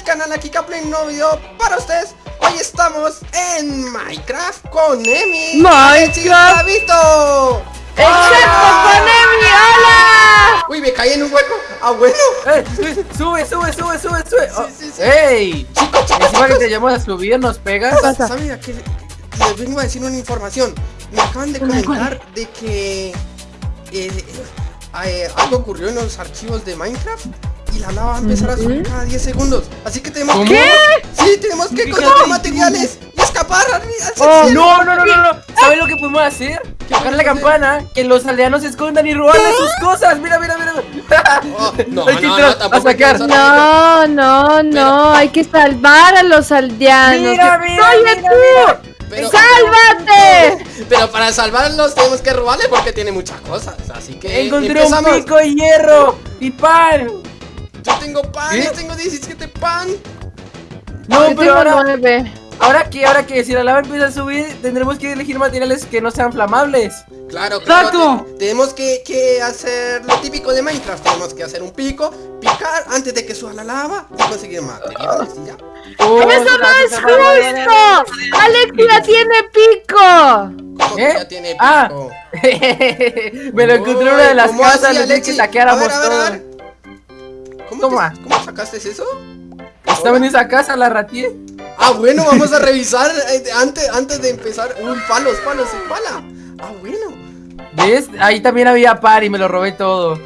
del canal aquí Play un nuevo video para ustedes. Hoy estamos en Minecraft con Emi. Minecraft. ¡Exacto, con Emi! ¡Hola! Uy, me caí en un hueco. Ah, bueno. Eh, Sube, sube, sube, sube, sube sí, sí, sí. ¡Ey! Chicos, chicos, Encima que te llevamos a subir, nos pegas. ¿Saben a qué? Les vengo a decir una información. Me acaban de comentar de que eh, eh, Algo ocurrió en los archivos de Minecraft y la lava va a empezar a subir cada 10 segundos. Así que tenemos ¿Cómo? que. Sí, tenemos que conseguir materiales y escapar al, Oh, cielo. no, no, no, no, no. ¿Sabes lo que podemos hacer? Tocar la campana, que los aldeanos se escondan y robarle sus cosas. Mira, mira, mira. Oh, no, Hay que no, no, a sacar. No, no, no, hay que salvar a los aldeanos. Mira, mira, ¡Oye mira, tú! Pero- ¡Sálvate! Pero para salvarlos tenemos que robarle porque tiene muchas cosas. Así que. Encontré empezamos. un pico de hierro y pan. Yo tengo pan, yo tengo 17 pan. No, Yo pero tengo ahora, nueve. ahora que, ahora que si la lava empieza a subir, tendremos que elegir materiales que no sean flamables. Claro, claro. Tenemos que, que hacer lo típico de Minecraft. Tenemos que hacer un pico, picar antes de que suba la lava y conseguir materiales y ya. Oh, ¡Eso no es justo! ¡Alexia tiene pico! ¿Cómo que ¿Eh? ya tiene pico? Ah. Me lo encontré en una de las ¿Cómo casas, Alexi? que saqueáramos A ver, a ver, a todo. ver. ¿Cómo, Toma. te- ¿Cómo sacaste eso? Estaba en esa casa, la ratié. Ah, bueno, vamos a revisar eh, antes, antes de empezar. Uy, palos, palos y pala. Ah, bueno. ¿Ves? Ahí también había par y me lo robé todo.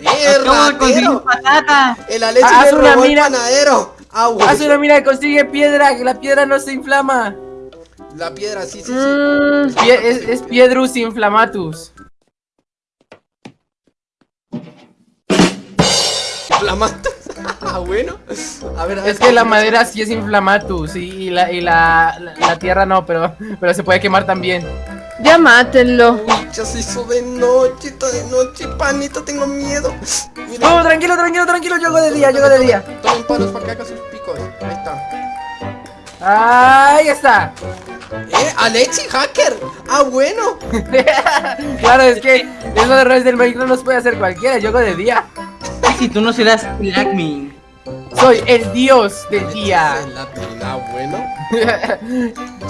Eh, ratero. patata. El Alexi Ah, me haz una robó el panadero. Ah, bueno. Haz una mira, consigue piedra, que la piedra no se inflama. La piedra, sí, sí, sí. Mm, Pie- es, es piedrus inflamatus. Flamante. Ah, bueno. A ver, a ver. Es que la madera sí es inflamatus y, y la, y la, la, la tierra no, pero, pero se puede quemar también. ya mátenlo. Uy, ya se hizo de noche, está de noche, panito, tengo miedo. Mira, No, tranquilo, tranquilo, tranquilo, yo hago de día, yo hago de día. Tomen palos para que haga sus picos. Ahí está. Ahí está. Eh, Alexi, hacker. Ah, bueno. claro, es que eso de redes del Minecraft no se puede hacer cualquiera, yo hago de día. Y si tú no serás el admin. Soy el dios del día. En la tina, bueno.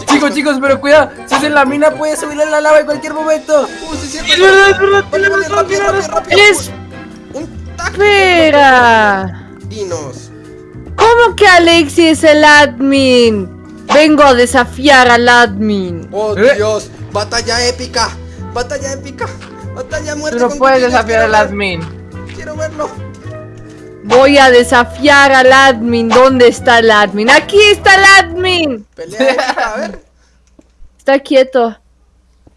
chicos, chicos, pero cuidado, si es en la mina puede subir a la lava en cualquier momento. Sí, Es verdad, es verdad, rápido. Es- Un tac. Espera. Dinos. ¿Cómo que Alexi es el admin? Vengo a desafiar al admin. Oh, ¿Eh? Dios. Batalla épica. Batalla épica. Batalla a muerte. Tú no puedes desafiar al ver, admin. Quiero verlo. Voy a desafiar al admin. ¿Dónde está el admin? Aquí está el admin. Pelea a ver. Está quieto.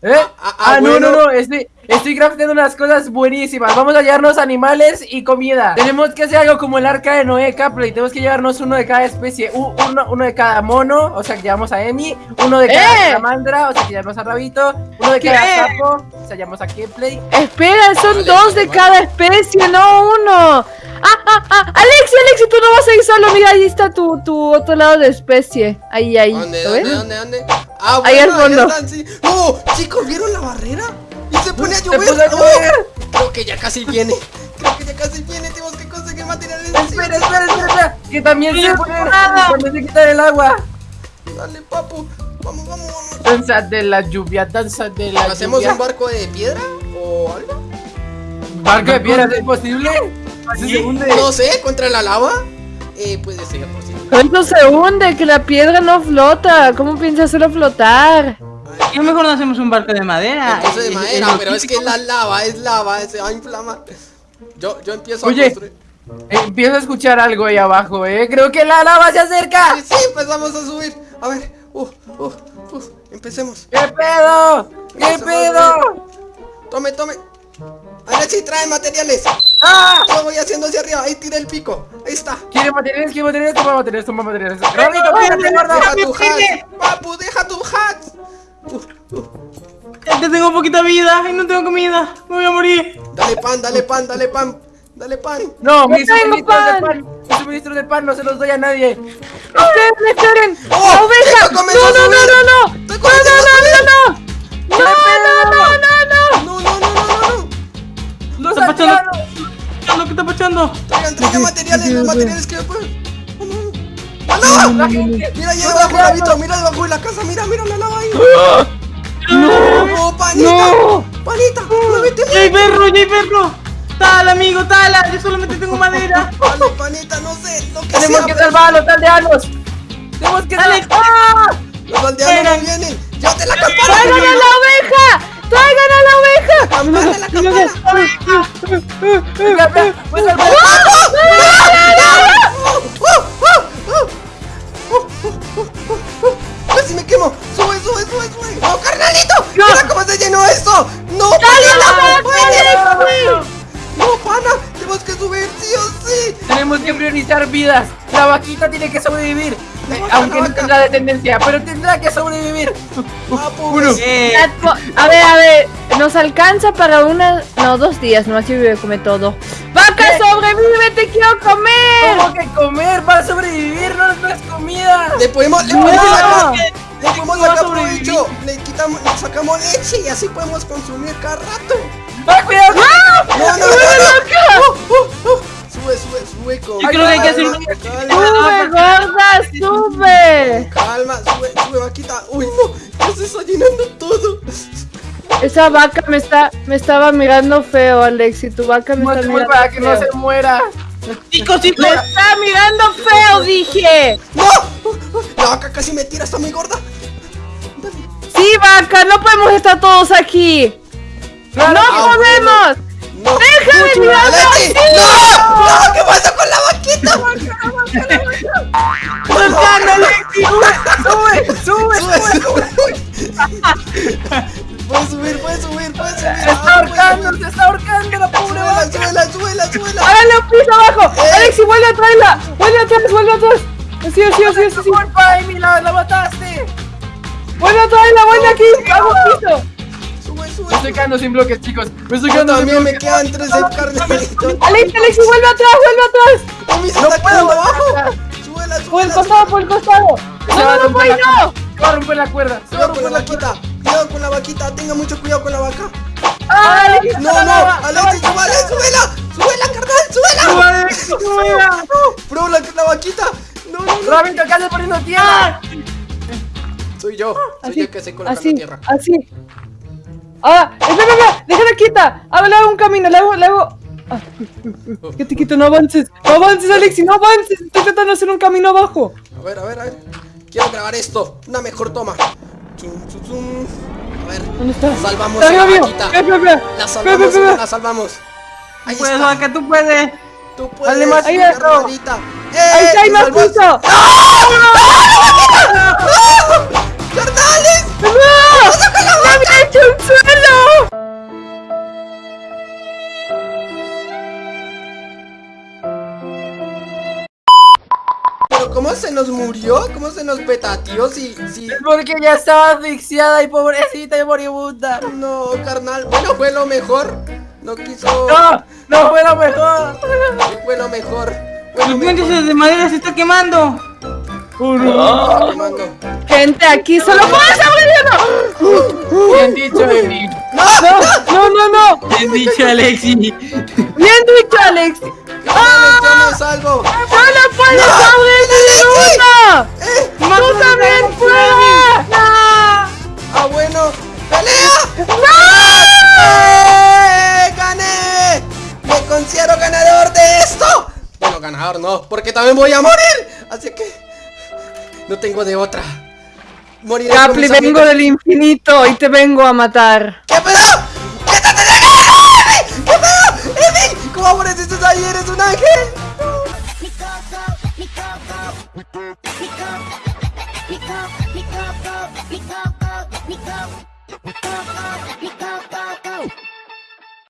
¿Eh? Ah, ah, Ah, no, bueno. no, no, estoy, estoy crafteando unas cosas buenísimas. Vamos a llevarnos animales y comida. Tenemos que hacer algo como el arca de Noé Capley. Tenemos que llevarnos uno de cada especie. Uno, uno de cada mono, o sea que llevamos a Emi. Uno de cada ¡Eh! salamandra, o sea que llevamos a Rabito. Uno de ¿Qué? cada sapo, o sea llevamos a Kepley. Espera, son Vale, dos de vale. cada especie, no uno. Ah, ah, ah. Alexi, Alexi, tú no vas a ir solo. Mira, ahí está tu, tu otro lado de especie. Ahí, ahí. ¿Dónde, ¿Lo dónde, ves? dónde, dónde? Ah, Ahí al bueno, fondo. están, sí. ¡No! Chicos, ¿vieron la barrera? Se pone a Se llover. llover. Creo que ya casi viene. Creo que ya casi viene. Tenemos que conseguir materiales. Espera, espera, espera, espera. Que también se pone, nada. también se quita el agua. Dale, papu. Vamos, vamos, vamos. Danza de la lluvia, danza de la ¿Hacemos lluvia. un barco de piedra o algo? ¿Barco de piedras es posible? ¿Se. No sé, contra la lava. Eh, puede ser posible. Esto se hunde, que la piedra no flota. ¿Cómo piensas hacerlo flotar? ¿Qué mejor no hacemos un barco de madera? Entonces de madera, lo pero es que la lava es lava, se va a inflamar. Yo, yo empiezo Oye. a construir. Empiezo a escuchar algo ahí abajo, eh. Creo que la lava se acerca. Sí, sí, empezamos a subir. A ver, uh, uh, uh, empecemos. ¿Qué pedo? ¿Qué pedo? Tome, tome. Alexi, trae materiales. ¡Ah! Yo voy haciendo hacia arriba. Ahí tira el pico. Ahí está. ¿Quiere materiales? ¿Quiere materiales? Toma materiales, toma materiales. Deja gordo. tu hat. Papu, deja tu hat. Uh, uh. Ya te tengo poquita vida y no tengo comida. Me voy a morir. Dale pan, dale pan, dale pan. Dale pan. No, mis tengo suministros de pan. Mis suministros de pan no se los doy a nadie. ¡Esperen, esperen! ¡La oveja! ¡Esto ¡No, no, no, no, no! ¡No, ¡Estoy no, no, no, no! ¡No, no, no, no, no! No, no, no, no, no, no. ¡Los Está pachando. ¿Qué está pasando? Traigan, traigan materiales, los materiales que yo puedo. No! La. Mira ahí debajo, Lavito, mira debajo de la casa, mira, mira la lava ahí. ¡No! ¡No, panita! ¡No! ¡Panita! ¡No vete ¡Ya hay perro, ya hay perro! ¡Tal, amigo, tal! Yo solamente tengo madera. Dale, panita, no sé, lo que Tenemos que salvar a los aldeanos. Tenemos que salvar. ¡Ah! Los aldeanos no vienen. ¡Llévate la campana! ¡Traigan a la oveja! ¡Traigan a la oveja! ¡Campana, la campana! Espera, espera, voy a salvar. ¡Casi me quemo! ¡Sube, sube, sube, sube! ¡No, carnalito! ¡Mira cómo se llenó esto! ¡No, panita! ¡No! ¡No, pana! ¡Tenemos que subir sí o sí! Tenemos que priorizar vidas. La vaquita tiene que sobrevivir. Eh, aunque no tendrá de tendencia, pero tendrá que sobrevivir. Eh, A ver, a ver, nos alcanza para una... No, dos días, no, así voy a comer todo. ¡Vaca, ¿Qué? sobrevive, te quiero comer! ¿Cómo que comer? ¿Va a sobrevivir? No, no es comida. Le podemos, le No. podemos sacar, le podemos sacar provecho. Le quitamos, le sacamos leche y así podemos consumir cada rato. ¡Ah, cuidado! Esa vaca me está, me estaba mirando feo, Alex, y tu vaca me está mirando para que no feo. se muera. chicos, chicos. ¡Me está mirando feo, dije! No, la vaca casi me tira, está muy gorda. Sí, vaca, no podemos estar todos aquí. Claro. ¡No Ah, podemos! No. ¡Déjame mirarlo ¡Alexi! así! ¡No! ¡No! ¿Qué pasa con la vaquita? ¡Soltando, Alexi! ¡Sube! ¡Sube! Sube, ¡Sube! sube. Puedes subir, puedes subir, puedes subir. ¡Se está ahorcando! ¡Se está ahorcando la pobre Súbela, vaca! súbela, súbela, súbela. ¡Háganle un piso abajo! Eh. ¡Alexi, vuelve a traerla! ¡Vuelve atrás, vuelve atrás! Así, así, así, así, así. ¡Culpa, Amy! ¡La, la mataste! ¡Vuelve a traerla, vuelve aquí! ¡Hago piso! Sube, sube. Me estoy quedando sin bloques, chicos. Me estoy quedando sin también me bloques. quedan tres de carnalito. ¡Alexi, Alexi, vuelve atrás, vuelve atrás! Amy se No está quedando abajo. bajar. Súbela, ¡Por el súbela. costado, por el costado! Se ¡No, va a no, no, no! Se va a romper la cuerda. Se va a romper la cuerda. Vaquita. Tenga mucho cuidado con la vaca. ¡Ah! No, no. Alexi, súbela, súbela. Súbela, carnal, súbela. Súbela. Bro, la, la vaquita. No, no, no. Rabito, ¿qué haces poniendo tierra? Soy yo. Soy Así, yo que sé colocando así, tierra. así. ¡Ah! ¡Espera, espera! ¡Déjala quieta! ¡Ah, le hago un camino, le hago, le hago... Ah, que te quito, no avances. No avances, Alexi, no avances. Estoy tratando de hacer un camino abajo. A ver, a ver, a ver. Quiero grabar esto. Una mejor toma. Zum, zum, zum ver. ¿Dónde está? Salvamos la vaquita. La salvamos, la salvamos. Ahí puedes. Vaca, tú puedes. Tú puedes. Dale, ahí está. Ahí está, más puntos. ¡No! Cómo se nos murió? ¿Cómo se nos petateó? Si, si... Es porque ya estaba asfixiada y pobrecita y moribunda. No, carnal. Bueno, fue lo mejor. No quiso... No, no fue lo mejor. Fue lo mejor. Fue El lo puente mejor. de madera se está quemando. Mando. Gente, aquí solo puedes sobrevivir. Bien dicho, Amy. ¡No! No, no, no. Bien dicho, Alexi. Bien dicho, Alex. ¡Carnales, yo me salvo! ¡Solo puedes uno! ¡Eh! ¡Tú también puedes! ¡Ah, bueno! ¡Pelea! ¡Eh! ¡Gané! ¡Me considero ganador de esto! Bueno, ganador no, porque también voy a morir. Así que... No tengo de otra. Moriré Capli, vengo del infinito y te vengo a matar. ¿Qué pedo? what is this. Let me go, let me go, let me go, let me go, go, go, go, go, go, go, go, go, go, go, go, go